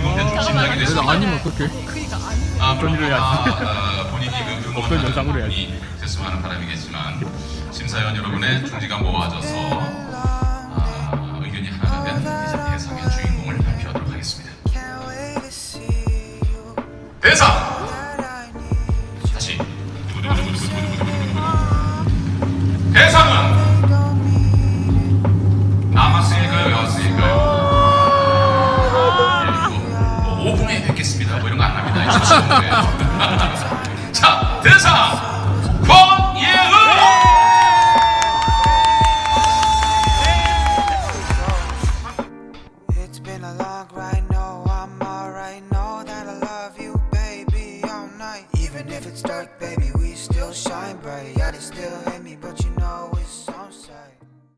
그래도 됐습니다. 아니면 어떡해 그니까 아니 아, 물론 일을 해야지. 아, 본인이 그 영상으로 해야지. 됐으면 하는 바람이겠지만 심사위원 여러분의 중지가 모아져서 아, 의견이 하나가 된 이제 대상의 주인공을 발표하도록 하겠습니다. 대상 홍콩에 뵙겠습니다. 뭐 이런 거 안 합니다. 자 대사 Even if it's dark, baby, we still shine bright. Yeah, they still hate me, but